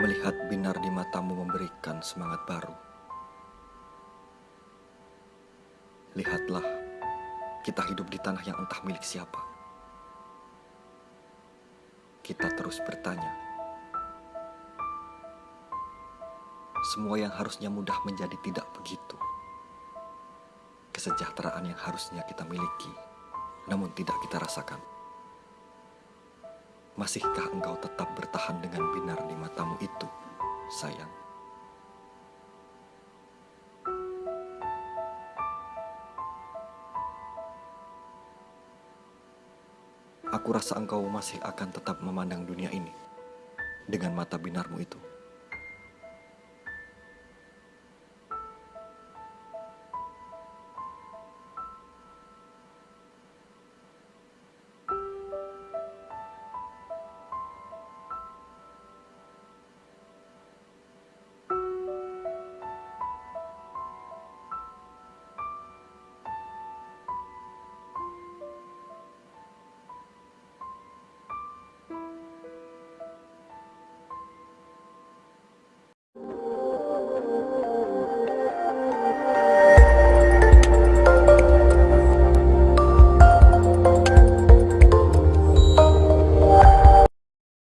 Lihat binar di matamu memberikan semangat baru. Lihatlah, kita hidup di tanah yang entah milik siapa. Kita terus bertanya. Semua yang harusnya mudah menjadi tidak begitu. Kesejahteraan yang harusnya kita miliki, namun tidak kita rasakan. Masihkah engkau tetap bertahan sayang? Aku rasa engkau masih akan tetap memandang dunia ini dengan mata binarmu itu.